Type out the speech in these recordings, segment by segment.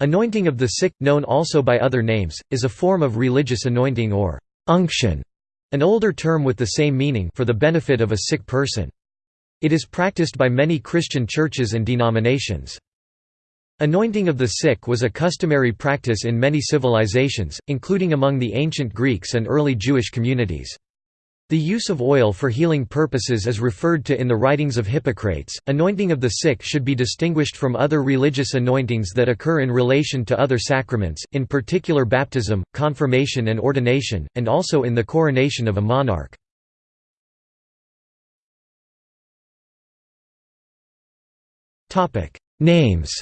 Anointing of the sick, known also by other names, is a form of religious anointing or unction, an older term with the same meaning for the benefit of a sick person. It is practiced by many Christian churches and denominations. Anointing of the sick was a customary practice in many civilizations, including among the ancient Greeks and early Jewish communities. The use of oil for healing purposes is referred to in the writings of Hippocrates. Anointing of the sick should be distinguished from other religious anointings that occur in relation to other sacraments, in particular baptism, confirmation, and ordination, and also in the coronation of a monarch. Names.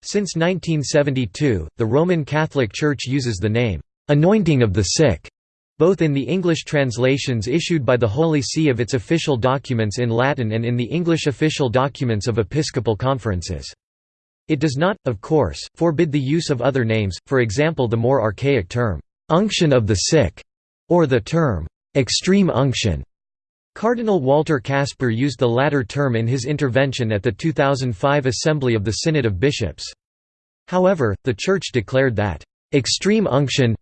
Since 1972, the Roman Catholic Church uses the name anointing of the sick, both in the English translations issued by the Holy See of its official documents in Latin and in the English official documents of episcopal conferences. It does not, of course, forbid the use of other names, for example the more archaic term, unction of the sick, or the term, extreme unction. Cardinal Walter Kasper used the latter term in his intervention at the 2005 Assembly of the Synod of Bishops. However, the Church declared that, "...extreme unction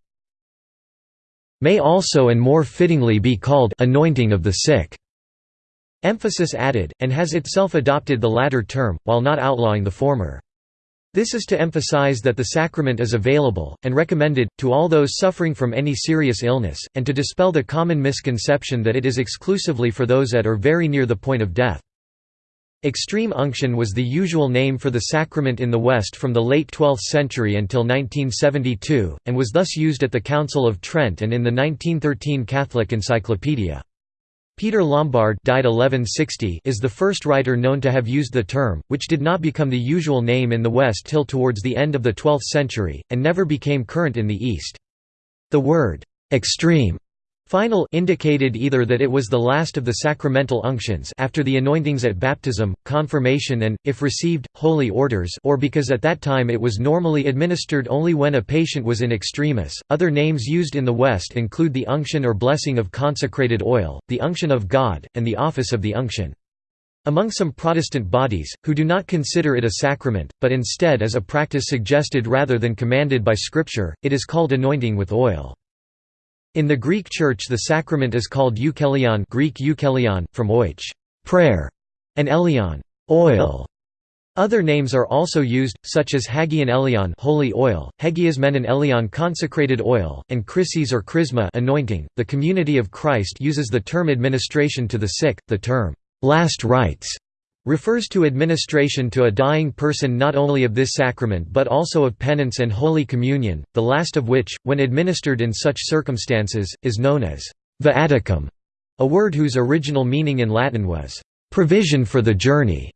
may also and more fittingly be called anointing of the sick. Emphasis added, and has itself adopted the latter term, while not outlawing the former. This is to emphasize that the sacrament is available, and recommended, to all those suffering from any serious illness, and to dispel the common misconception that it is exclusively for those at or very near the point of death. Extreme unction was the usual name for the sacrament in the West from the late 12th century until 1972, and was thus used at the Council of Trent and in the 1913 Catholic Encyclopedia. Peter Lombard died 1160 is the first writer known to have used the term, which did not become the usual name in the West till towards the end of the 12th century, and never became current in the East. The word, "'extreme' Final indicated either that it was the last of the sacramental unctions after the anointings at baptism, confirmation and, if received, holy orders or because at that time it was normally administered only when a patient was in extremis. Other names used in the West include the unction or blessing of consecrated oil, the unction of God, and the office of the unction. Among some Protestant bodies, who do not consider it a sacrament, but instead as a practice suggested rather than commanded by Scripture, it is called anointing with oil. In the Greek Church the sacrament is called euchelaion Greek euchelaion, from oich prayer", and elion oil". Other names are also used, such as Hagion elion holy oil, Hegiasmenon elion consecrated oil, and Chrises or Chrisma anointing. .The Community of Christ uses the term administration to the sick, the term last rites refers to administration to a dying person not only of this sacrament but also of penance and Holy Communion, the last of which, when administered in such circumstances, is known as viaticum, a word whose original meaning in Latin was provision for the journey.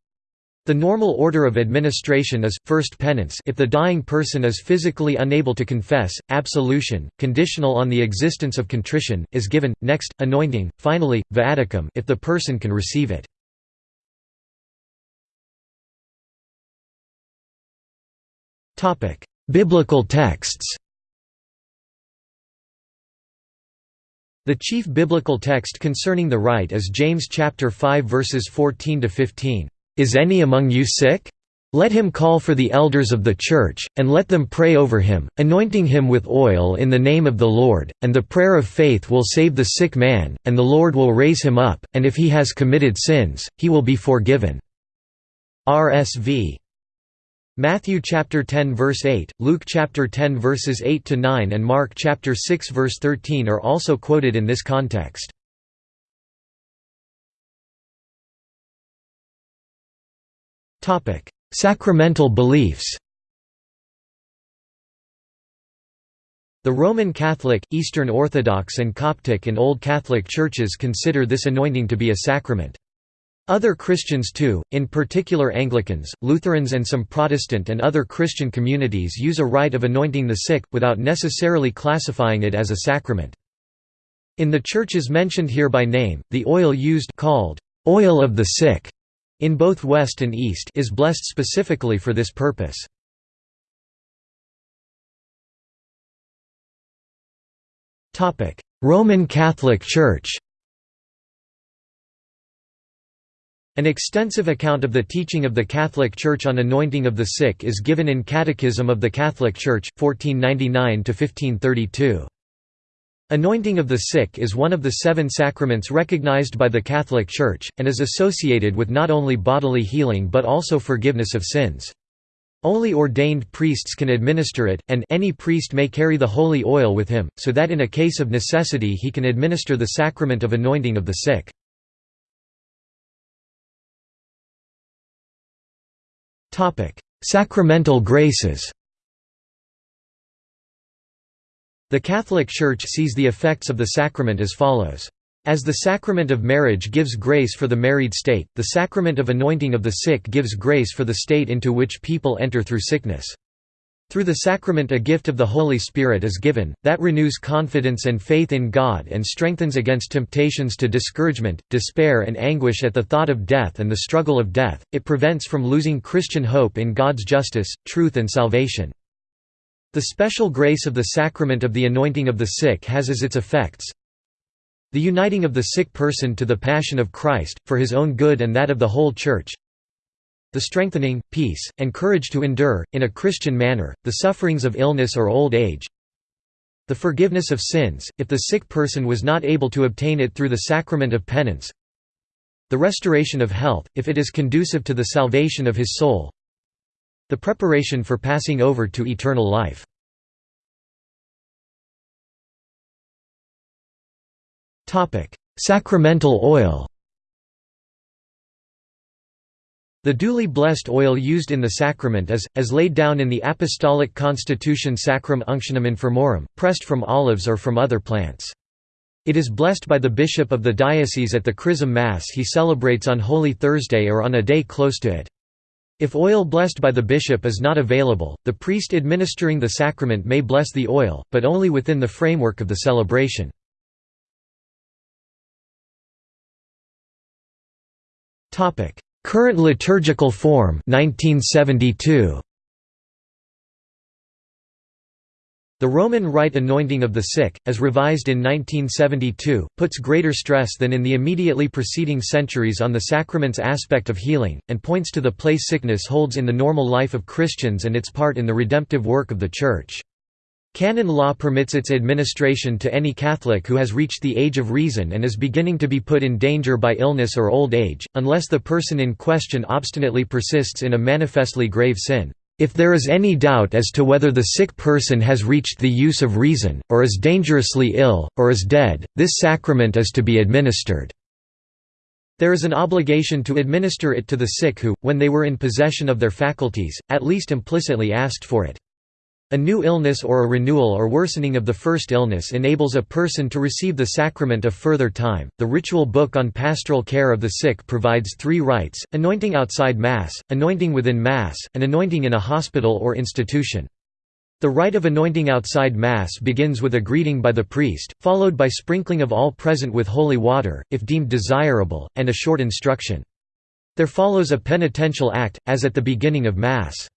The normal order of administration is, first penance if the dying person is physically unable to confess, absolution, conditional on the existence of contrition, is given, next, anointing, finally, viaticum if the person can receive it. Topic: Biblical texts. The chief biblical text concerning the rite is James chapter 5 verses 14 to 15. Is any among you sick? Let him call for the elders of the church, and let them pray over him, anointing him with oil in the name of the Lord, and the prayer of faith will save the sick man, and the Lord will raise him up, and if he has committed sins, he will be forgiven." RSV Matthew chapter 10 verse 8, Luke chapter 10 verses 8 to 9 and Mark chapter 6 verse 13 are also quoted in this context. Topic: Sacramental beliefs. The Roman Catholic, Eastern Orthodox and Coptic and Old Catholic churches consider this anointing to be a sacrament. Other Christians too, in particular Anglicans, Lutherans and some Protestant and other Christian communities use a rite of anointing the sick, without necessarily classifying it as a sacrament. In the churches mentioned here by name, the oil used called oil of the sick in both West and East is blessed specifically for this purpose. Roman Catholic Church An extensive account of the teaching of the Catholic Church on anointing of the sick is given in Catechism of the Catholic Church, 1499–1532. Anointing of the sick is one of the seven sacraments recognized by the Catholic Church, and is associated with not only bodily healing but also forgiveness of sins. Only ordained priests can administer it, and any priest may carry the holy oil with him, so that in a case of necessity he can administer the sacrament of anointing of the sick. Sacramental graces The Catholic Church sees the effects of the sacrament as follows. As the sacrament of marriage gives grace for the married state, the sacrament of anointing of the sick gives grace for the state into which people enter through sickness. Through the sacrament a gift of the Holy Spirit is given, that renews confidence and faith in God and strengthens against temptations to discouragement, despair and anguish at the thought of death and the struggle of death, it prevents from losing Christian hope in God's justice, truth and salvation. The special grace of the sacrament of the anointing of the sick has as its effects the uniting of the sick person to the passion of Christ, for his own good and that of the whole Church, the strengthening, peace, and courage to endure, in a Christian manner, the sufferings of illness or old age. The forgiveness of sins, if the sick person was not able to obtain it through the sacrament of penance. The restoration of health, if it is conducive to the salvation of his soul. The preparation for passing over to eternal life. Sacramental oil The duly blessed oil used in the sacrament is, as laid down in the Apostolic Constitution Sacram Unctionem Infirmorum, pressed from olives or from other plants. It is blessed by the bishop of the diocese at the Chrism Mass he celebrates on Holy Thursday or on a day close to it. If oil blessed by the bishop is not available, the priest administering the sacrament may bless the oil, but only within the framework of the celebration. Current liturgical form 1972. The Roman Rite anointing of the sick, as revised in 1972, puts greater stress than in the immediately preceding centuries on the sacrament's aspect of healing, and points to the place sickness holds in the normal life of Christians and its part in the redemptive work of the Church. Canon law permits its administration to any Catholic who has reached the age of reason and is beginning to be put in danger by illness or old age, unless the person in question obstinately persists in a manifestly grave sin. If there is any doubt as to whether the sick person has reached the use of reason, or is dangerously ill, or is dead, this sacrament is to be administered. There is an obligation to administer it to the sick who, when they were in possession of their faculties, at least implicitly asked for it. A new illness or a renewal or worsening of the first illness enables a person to receive the sacrament a further time. The ritual book on pastoral care of the sick provides three rites anointing outside Mass, anointing within Mass, and anointing in a hospital or institution. The rite of anointing outside Mass begins with a greeting by the priest, followed by sprinkling of all present with holy water, if deemed desirable, and a short instruction. There follows a penitential act, as at the beginning of Mass.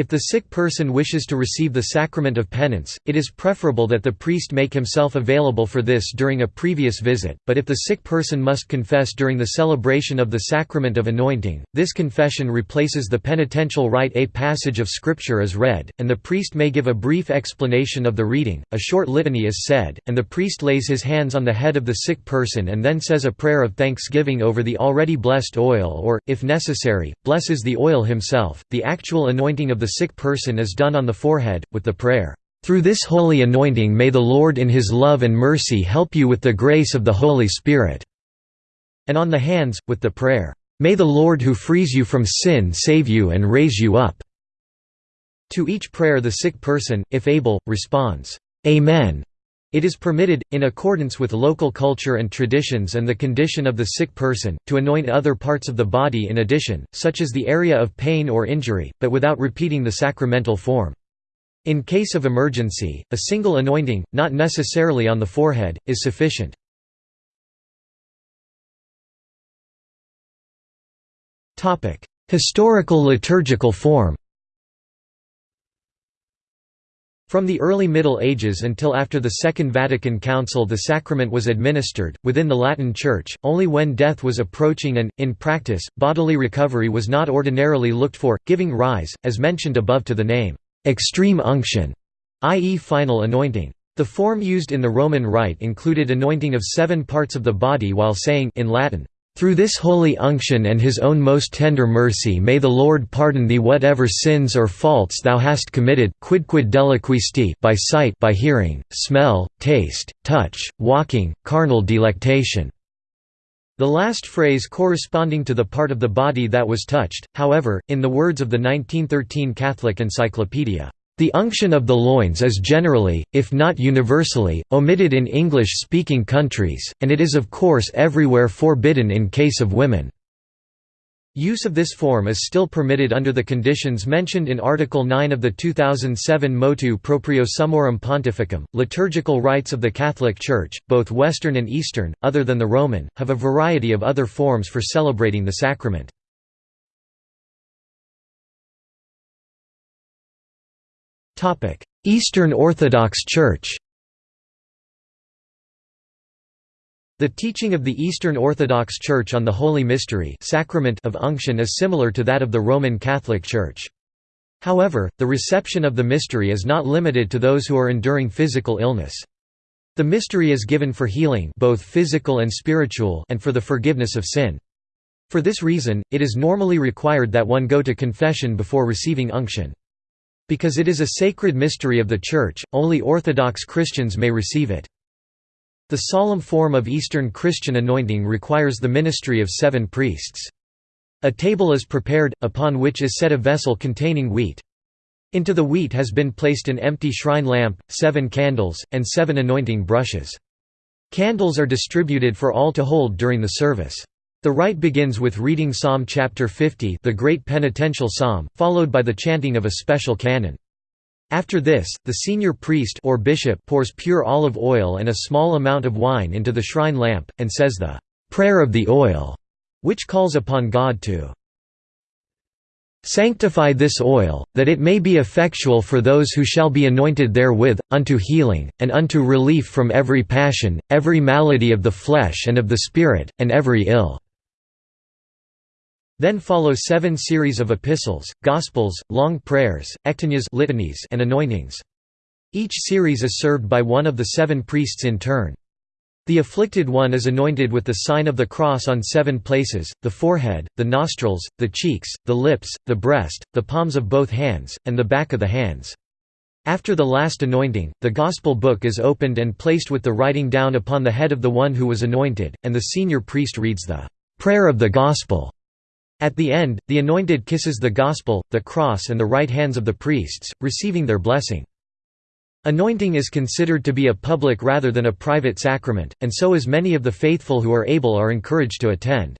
If the sick person wishes to receive the sacrament of penance, it is preferable that the priest make himself available for this during a previous visit, but if the sick person must confess during the celebration of the sacrament of anointing, this confession replaces the penitential rite a passage of scripture is read, and the priest may give a brief explanation of the reading, a short litany is said, and the priest lays his hands on the head of the sick person and then says a prayer of thanksgiving over the already blessed oil or, if necessary, blesses the oil himself. The actual anointing of the sick person is done on the forehead, with the prayer, "...through this holy anointing may the Lord in his love and mercy help you with the grace of the Holy Spirit." and on the hands, with the prayer, "...may the Lord who frees you from sin save you and raise you up." To each prayer the sick person, if able, responds, "'Amen' It is permitted, in accordance with local culture and traditions and the condition of the sick person, to anoint other parts of the body in addition, such as the area of pain or injury, but without repeating the sacramental form. In case of emergency, a single anointing, not necessarily on the forehead, is sufficient. Historical liturgical form From the early Middle Ages until after the Second Vatican Council the sacrament was administered, within the Latin Church, only when death was approaching and, in practice, bodily recovery was not ordinarily looked for, giving rise, as mentioned above to the name, "'extreme unction' i.e. final anointing. The form used in the Roman Rite included anointing of seven parts of the body while saying in Latin, through this holy unction and his own most tender mercy may the Lord pardon thee whatever sins or faults thou hast committed quidquid deliquisti by sight by hearing, smell, taste, touch, walking, carnal delectation." The last phrase corresponding to the part of the body that was touched, however, in the words of the 1913 Catholic Encyclopedia, the unction of the loins is generally, if not universally, omitted in English-speaking countries, and it is of course everywhere forbidden in case of women. Use of this form is still permitted under the conditions mentioned in Article 9 of the 2007 Motu Proprio Summorum Pontificum. Liturgical rites of the Catholic Church, both Western and Eastern, other than the Roman, have a variety of other forms for celebrating the sacrament. Eastern Orthodox Church The teaching of the Eastern Orthodox Church on the Holy Mystery sacrament of unction is similar to that of the Roman Catholic Church. However, the reception of the mystery is not limited to those who are enduring physical illness. The mystery is given for healing both physical and spiritual and for the forgiveness of sin. For this reason, it is normally required that one go to confession before receiving unction. Because it is a sacred mystery of the Church, only Orthodox Christians may receive it. The solemn form of Eastern Christian anointing requires the ministry of seven priests. A table is prepared, upon which is set a vessel containing wheat. Into the wheat has been placed an empty shrine lamp, seven candles, and seven anointing brushes. Candles are distributed for all to hold during the service. The rite begins with reading Psalm chapter 50 the great penitential psalm, followed by the chanting of a special canon. After this, the senior priest or bishop pours pure olive oil and a small amount of wine into the shrine lamp, and says the «prayer of the oil», which calls upon God to Sanctify this oil, that it may be effectual for those who shall be anointed therewith, unto healing, and unto relief from every passion, every malady of the flesh and of the spirit, and every ill. Then follow seven series of epistles, gospels, long prayers, litanies and anointings. Each series is served by one of the seven priests in turn. The afflicted one is anointed with the sign of the cross on seven places, the forehead, the nostrils, the cheeks, the lips, the breast, the palms of both hands, and the back of the hands. After the last anointing, the Gospel book is opened and placed with the writing down upon the head of the one who was anointed, and the senior priest reads the "'Prayer of the Gospel' At the end, the anointed kisses the Gospel, the cross and the right hands of the priests, receiving their blessing. Anointing is considered to be a public rather than a private sacrament, and so as many of the faithful who are able are encouraged to attend.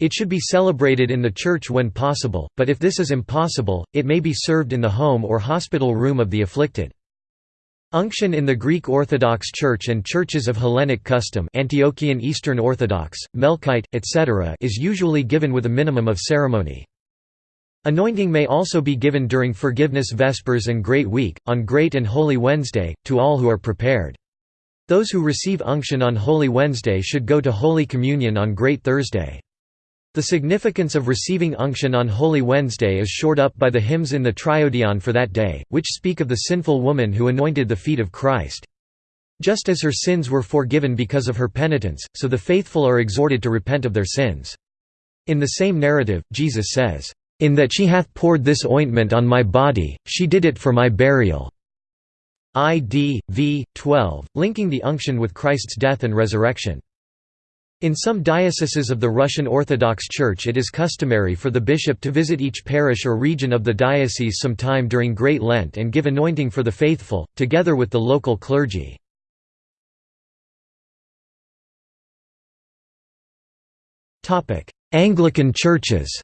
It should be celebrated in the church when possible, but if this is impossible, it may be served in the home or hospital room of the afflicted. Unction in the Greek Orthodox Church and churches of Hellenic custom Antiochian Eastern Orthodox, Melkite, etc. is usually given with a minimum of ceremony. Anointing may also be given during Forgiveness Vespers and Great Week, on Great and Holy Wednesday, to all who are prepared. Those who receive unction on Holy Wednesday should go to Holy Communion on Great Thursday. The significance of receiving unction on Holy Wednesday is shored up by the hymns in the Triodion for that day, which speak of the sinful woman who anointed the feet of Christ. Just as her sins were forgiven because of her penitence, so the faithful are exhorted to repent of their sins. In the same narrative, Jesus says, "'In that she hath poured this ointment on my body, she did it for my burial' Id. v. 12, linking the unction with Christ's death and resurrection. In some dioceses of the Russian Orthodox Church it is customary for the bishop to visit each parish or region of the diocese sometime during Great Lent and give anointing for the faithful, together with the local clergy. Anglican churches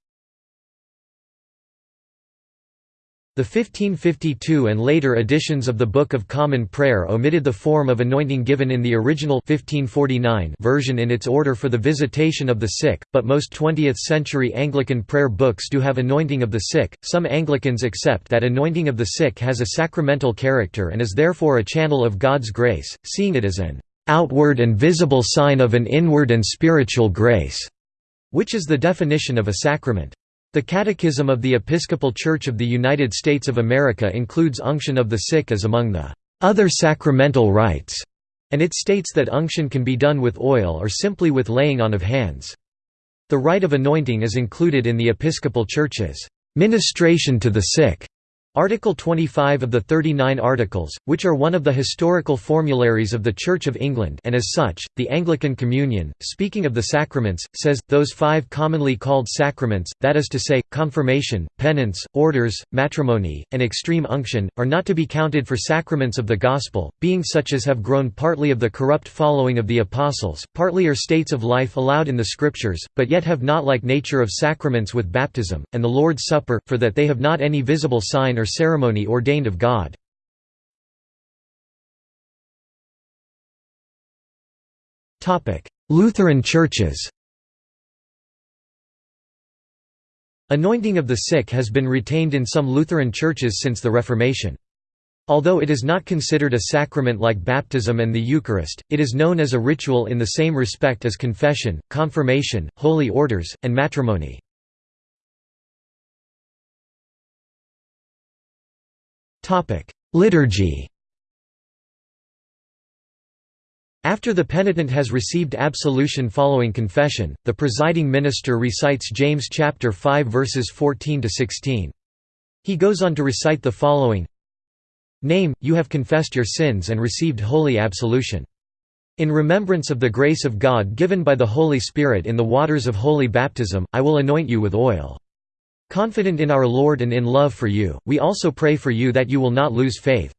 The 1552 and later editions of the Book of Common Prayer omitted the form of anointing given in the original 1549 version in its order for the visitation of the sick, but most 20th-century Anglican prayer books do have anointing of the sick. Some Anglicans accept that anointing of the sick has a sacramental character and is therefore a channel of God's grace, seeing it as an outward and visible sign of an inward and spiritual grace, which is the definition of a sacrament. The Catechism of the Episcopal Church of the United States of America includes unction of the sick as among the other sacramental rites, and it states that unction can be done with oil or simply with laying on of hands. The rite of anointing is included in the Episcopal Church's ministration to the sick Article 25 of the 39 Articles, which are one of the historical formularies of the Church of England and as such, the Anglican Communion, speaking of the sacraments, says, those five commonly called sacraments, that is to say, confirmation, penance, orders, matrimony, and extreme unction, are not to be counted for sacraments of the Gospel, being such as have grown partly of the corrupt following of the Apostles, partly are states of life allowed in the Scriptures, but yet have not like nature of sacraments with baptism, and the Lord's Supper, for that they have not any visible sign or ceremony ordained of God. Lutheran churches Anointing of the sick has been retained in some Lutheran churches since the Reformation. Although it is not considered a sacrament like baptism and the Eucharist, it is known as a ritual in the same respect as confession, confirmation, holy orders, and matrimony. Liturgy After the penitent has received absolution following confession, the presiding minister recites James chapter 5 verses 14 to 16. He goes on to recite the following: Name, you have confessed your sins and received holy absolution. In remembrance of the grace of God given by the Holy Spirit in the waters of holy baptism, I will anoint you with oil. Confident in our Lord and in love for you, we also pray for you that you will not lose faith.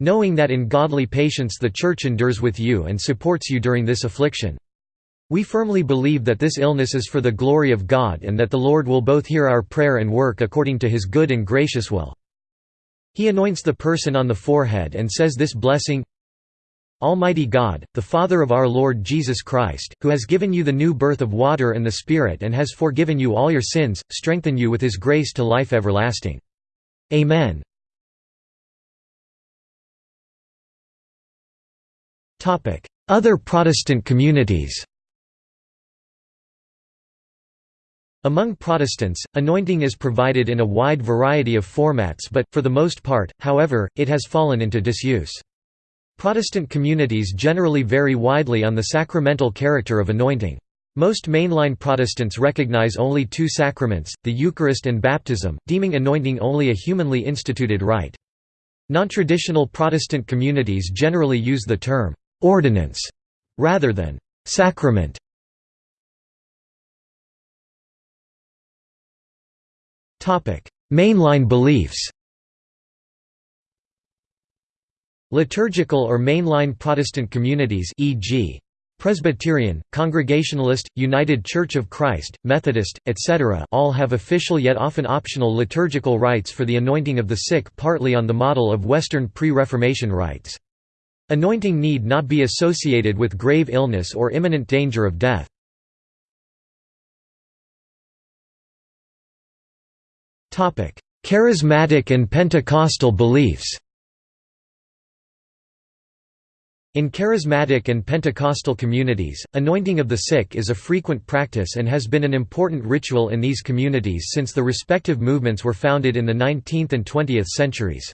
Knowing that in godly patience the Church endures with you and supports you during this affliction. We firmly believe that this illness is for the glory of God and that the Lord will both hear our prayer and work according to his good and gracious will. He anoints the person on the forehead and says this blessing, Almighty God, the Father of our Lord Jesus Christ, who has given you the new birth of water and the Spirit and has forgiven you all your sins, strengthen you with his grace to life everlasting. Amen. Other Protestant communities Among Protestants, anointing is provided in a wide variety of formats but, for the most part, however, it has fallen into disuse. Protestant communities generally vary widely on the sacramental character of anointing. Most mainline Protestants recognize only two sacraments, the Eucharist and baptism, deeming anointing only a humanly instituted rite. Non-traditional Protestant communities generally use the term «ordinance» rather than «sacrament». Mainline beliefs Liturgical or mainline Protestant communities e.g. Presbyterian, Congregationalist, United Church of Christ, Methodist, etc. all have official yet often optional liturgical rites for the anointing of the sick partly on the model of Western pre-Reformation rites. Anointing need not be associated with grave illness or imminent danger of death. Charismatic and Pentecostal beliefs In charismatic and Pentecostal communities, anointing of the sick is a frequent practice and has been an important ritual in these communities since the respective movements were founded in the 19th and 20th centuries.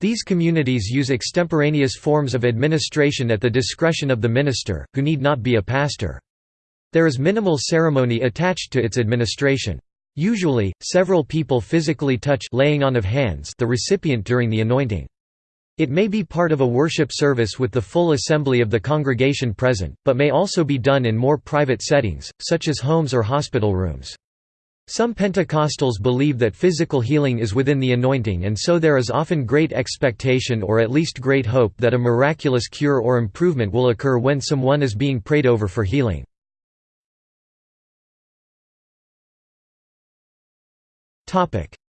These communities use extemporaneous forms of administration at the discretion of the minister, who need not be a pastor. There is minimal ceremony attached to its administration. Usually, several people physically touch laying on of hands the recipient during the anointing. It may be part of a worship service with the full assembly of the congregation present, but may also be done in more private settings, such as homes or hospital rooms. Some Pentecostals believe that physical healing is within the anointing and so there is often great expectation or at least great hope that a miraculous cure or improvement will occur when someone is being prayed over for healing.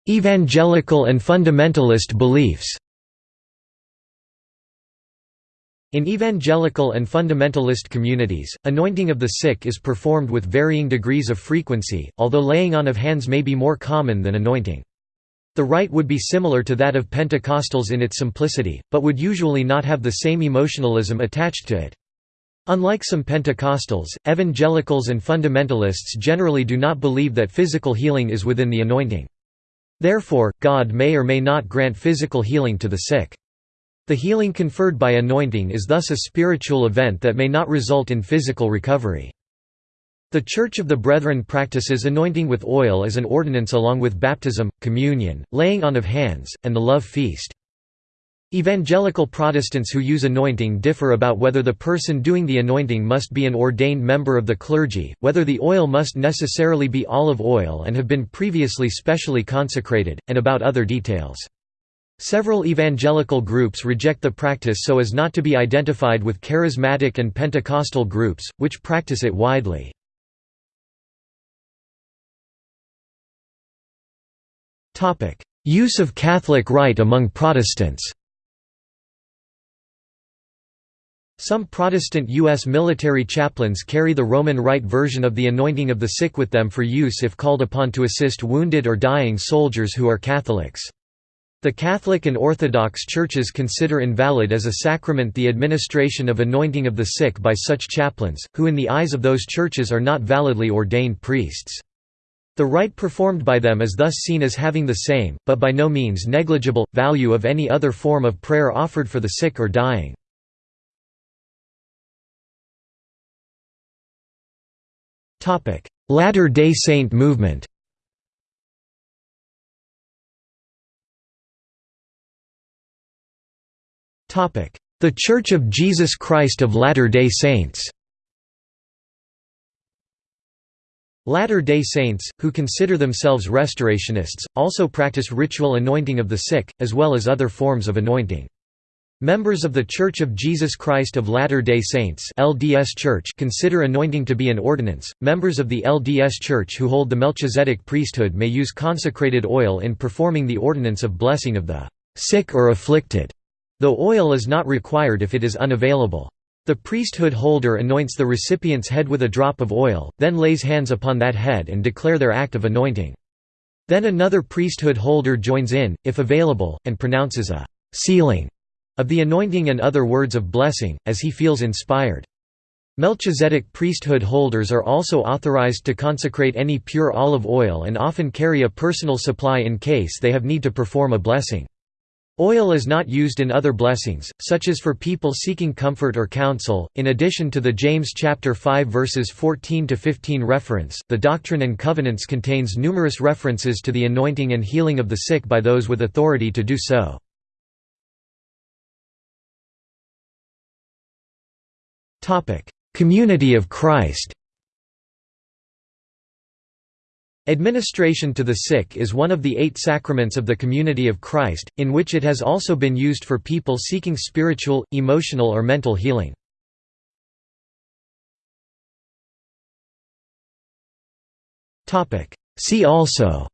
Evangelical and fundamentalist beliefs In evangelical and fundamentalist communities, anointing of the sick is performed with varying degrees of frequency, although laying on of hands may be more common than anointing. The rite would be similar to that of Pentecostals in its simplicity, but would usually not have the same emotionalism attached to it. Unlike some Pentecostals, evangelicals and fundamentalists generally do not believe that physical healing is within the anointing. Therefore, God may or may not grant physical healing to the sick. The healing conferred by anointing is thus a spiritual event that may not result in physical recovery. The Church of the Brethren practices anointing with oil as an ordinance along with baptism, communion, laying on of hands, and the love feast. Evangelical Protestants who use anointing differ about whether the person doing the anointing must be an ordained member of the clergy, whether the oil must necessarily be olive oil and have been previously specially consecrated, and about other details. Several evangelical groups reject the practice so as not to be identified with charismatic and Pentecostal groups, which practice it widely. Use of Catholic rite among Protestants Some Protestant U.S. military chaplains carry the Roman Rite version of the anointing of the sick with them for use if called upon to assist wounded or dying soldiers who are Catholics. The Catholic and Orthodox churches consider invalid as a sacrament the administration of anointing of the sick by such chaplains, who in the eyes of those churches are not validly ordained priests. The rite performed by them is thus seen as having the same, but by no means negligible, value of any other form of prayer offered for the sick or dying. Latter-day Saint movement The Church of Jesus Christ of Latter-day Saints Latter-day Saints, who consider themselves restorationists, also practice ritual anointing of the sick, as well as other forms of anointing. Members of The Church of Jesus Christ of Latter-day Saints (LDS Church) consider anointing to be an ordinance. Members of the LDS Church who hold the Melchizedek priesthood may use consecrated oil in performing the ordinance of blessing of the sick or afflicted though oil is not required if it is unavailable. The priesthood holder anoints the recipient's head with a drop of oil, then lays hands upon that head and declare their act of anointing. Then another priesthood holder joins in, if available, and pronounces a «sealing» of the anointing and other words of blessing, as he feels inspired. Melchizedek priesthood holders are also authorized to consecrate any pure olive oil and often carry a personal supply in case they have need to perform a blessing. Oil is not used in other blessings, such as for people seeking comfort or counsel. In addition to the James chapter 5 verses 14 to 15 reference, the Doctrine and Covenants contains numerous references to the anointing and healing of the sick by those with authority to do so. Topic: Community of Christ. Administration to the sick is one of the eight sacraments of the Community of Christ, in which it has also been used for people seeking spiritual, emotional or mental healing. See also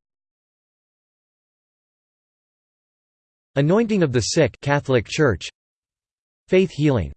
Anointing of the sick Catholic Church. Faith healing